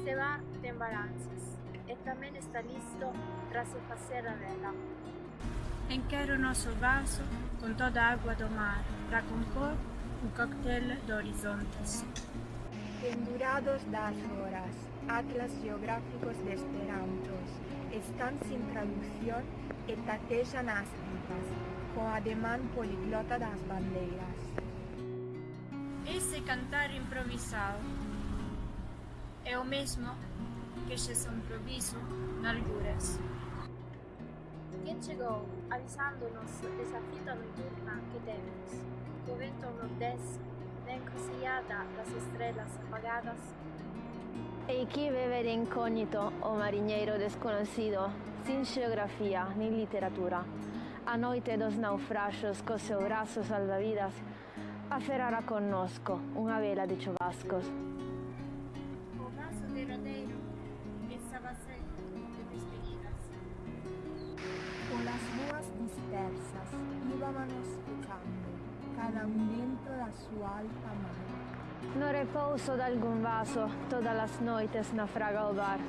mar tem balanças, e também está listo para se fazer a vela. Enquero o nosso vaso com toda a água do mar para compor um coquetel de horizontes. Pendurados das horas, atlas geográficos de esperantos están sin traducción e tatejan as vidas, co ademán poliglota das bandeiras. Esse cantar improvisado é o mesmo que esse improviso nalguras. Quem chegou avisando-nos dessa fita noturna que temos, com o vento nordeste, na encruzilhada das estrelas apagadas, E chi vive de incógnito o marinheiro desconocido, sin geografía ni literatura, a noite dos naufragios co seu braço salvavidas, aferrará connosco unha vela de chubascos. facer de despedidas. Polas ruas dispersas, íbamos escuchando, cada un vento da súa alta mar. No repouso dalgún vaso, todas as noites naufraga o bar.